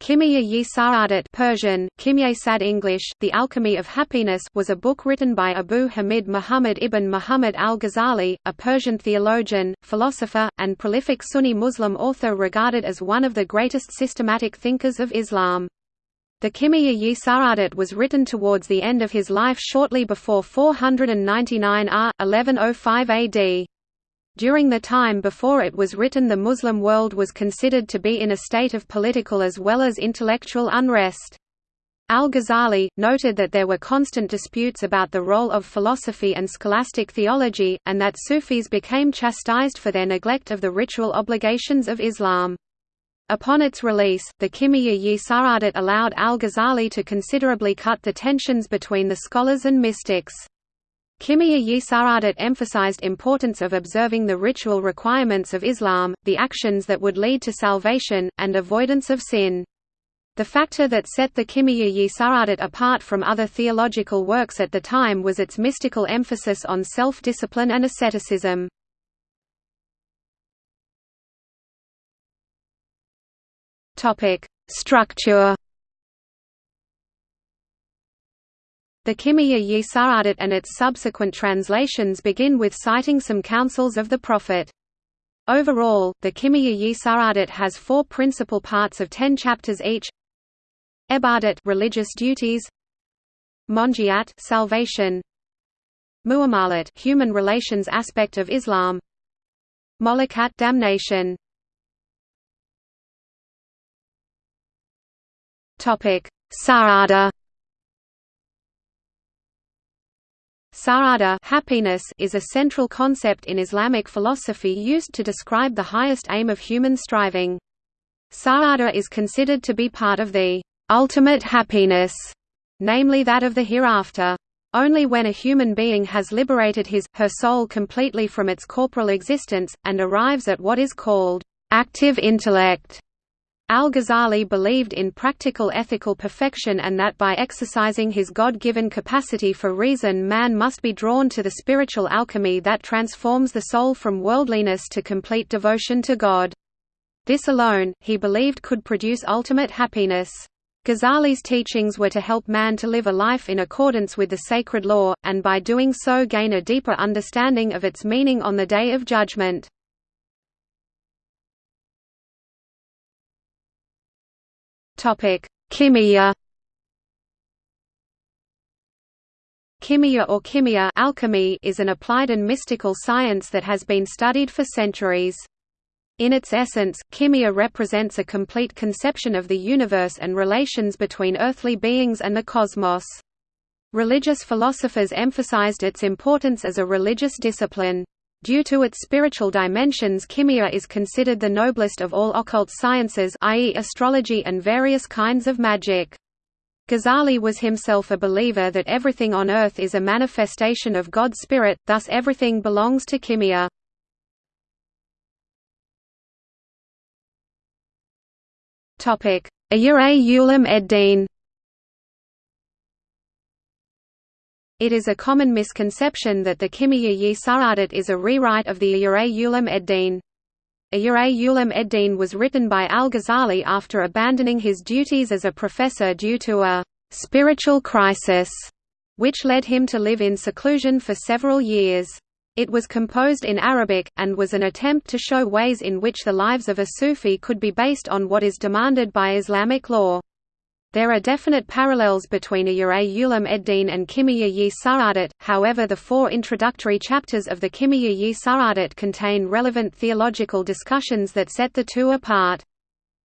Kimya yi Sa'adat Persian, Kimye Sad English, The Alchemy of Happiness was a book written by Abu Hamid Muhammad ibn Muhammad al-Ghazali, a Persian theologian, philosopher, and prolific Sunni Muslim author regarded as one of the greatest systematic thinkers of Islam. The Kimya yi Sa'adat was written towards the end of his life shortly before 499 r. 1105 AD. During the time before it was written the Muslim world was considered to be in a state of political as well as intellectual unrest. Al-Ghazali, noted that there were constant disputes about the role of philosophy and scholastic theology, and that Sufis became chastised for their neglect of the ritual obligations of Islam. Upon its release, the Kimya yi Sa'adat allowed al-Ghazali to considerably cut the tensions between the scholars and mystics. Kimya yi Sa'adat emphasized importance of observing the ritual requirements of Islam, the actions that would lead to salvation, and avoidance of sin. The factor that set the Kimiya yi Sa'adat apart from other theological works at the time was its mystical emphasis on self-discipline and asceticism. Structure The Kimya yi Sa'adat and its subsequent translations begin with citing some counsels of the Prophet. Overall, the Kimya yi Sa'adat has four principal parts of ten chapters each. Ebadat religious duties. Monjiat salvation. Muamalat human relations aspect of Islam. Molikat damnation. Topic. Sa'ada Sa'ada happiness is a central concept in Islamic philosophy used to describe the highest aim of human striving. Sa'ada is considered to be part of the ultimate happiness, namely that of the hereafter. Only when a human being has liberated his, her soul completely from its corporal existence, and arrives at what is called active intellect, Al-Ghazali believed in practical ethical perfection and that by exercising his God-given capacity for reason man must be drawn to the spiritual alchemy that transforms the soul from worldliness to complete devotion to God. This alone, he believed could produce ultimate happiness. Ghazali's teachings were to help man to live a life in accordance with the sacred law, and by doing so gain a deeper understanding of its meaning on the Day of Judgment. Topic: Kimia. Kimia or kimia alchemy is an applied and mystical science that has been studied for centuries. In its essence, kimia represents a complete conception of the universe and relations between earthly beings and the cosmos. Religious philosophers emphasized its importance as a religious discipline. Due to its spiritual dimensions kimia is considered the noblest of all occult sciences i.e. astrology and various kinds of magic. Ghazali was himself a believer that everything on earth is a manifestation of God's spirit, thus everything belongs to kimia. Ihya Ulum Eddin It is a common misconception that the Kimya yi Sa'adat is a rewrite of the Ihya Ulum Eddin. Ihya Ulum Eddin was written by al-Ghazali after abandoning his duties as a professor due to a «spiritual crisis», which led him to live in seclusion for several years. It was composed in Arabic, and was an attempt to show ways in which the lives of a Sufi could be based on what is demanded by Islamic law. There are definite parallels between Ihya Ulum Eddin and Kimya yi Sa'adat, however the four introductory chapters of the Kimya yi Sa'adat contain relevant theological discussions that set the two apart.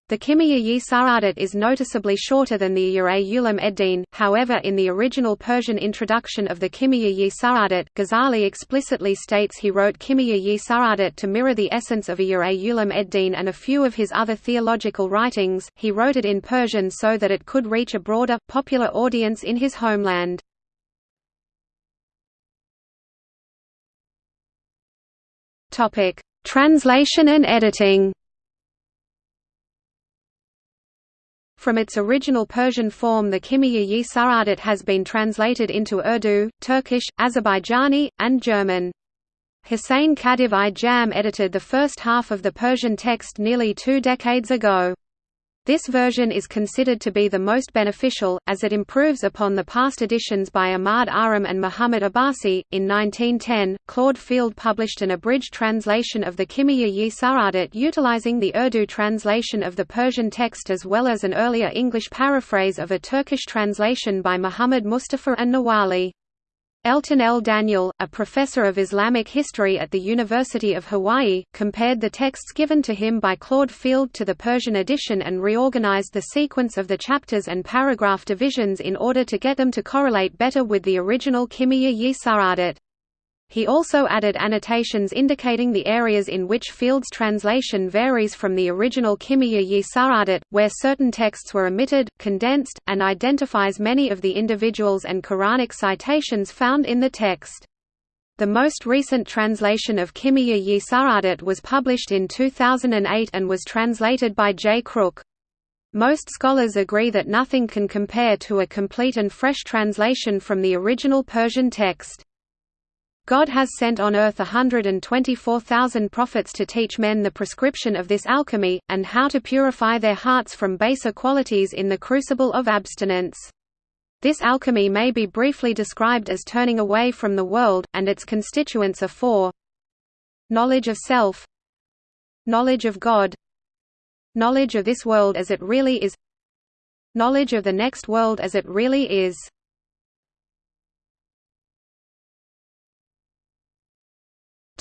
The Kimya yi Sa'adat is noticeably shorter than the Ihya Ulum Eddin, however in the original Persian introduction of the Kimya yi Sa'adat, Ghazali explicitly states he wrote Kimya yi Sa'adat to mirror the essence of Ihya Ulum Eddin and a few of his other theological writings, he wrote it in Persian so that it could reach a broader, popular audience in his homeland. Translation and editing From its original Persian form the Kimya yi Sa'adat has been translated into Urdu, Turkish, Azerbaijani, and German. Hussein Khadiv i Jam edited the first half of the Persian text nearly two decades ago. This version is considered to be the most beneficial, as it improves upon the past editions by Ahmad Aram and Muhammad Abbasi. In 1910, Claude Field published an abridged translation of the Kimiya-Yi Sa'adat utilizing the Urdu translation of the Persian text as well as an earlier English paraphrase of a Turkish translation by Muhammad Mustafa and Nawali. Elton L. Daniel, a professor of Islamic history at the University of Hawaii, compared the texts given to him by Claude Field to the Persian edition and reorganized the sequence of the chapters and paragraph divisions in order to get them to correlate better with the original Kimia-yi Sa'adat. He also added annotations indicating the areas in which Field's translation varies from the original Kimiya yi Sa'adat, where certain texts were omitted, condensed, and identifies many of the individuals and Quranic citations found in the text. The most recent translation of Kimiya yi Sa'adat was published in 2008 and was translated by J. Crook. Most scholars agree that nothing can compare to a complete and fresh translation from the original Persian text. God has sent on earth a hundred and twenty-four thousand prophets to teach men the prescription of this alchemy, and how to purify their hearts from baser qualities in the crucible of abstinence. This alchemy may be briefly described as turning away from the world, and its constituents are four. Knowledge of self. Knowledge of God. Knowledge of this world as it really is. Knowledge of the next world as it really is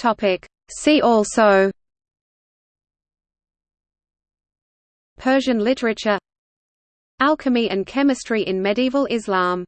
Topic. See also Persian literature Alchemy and chemistry in medieval Islam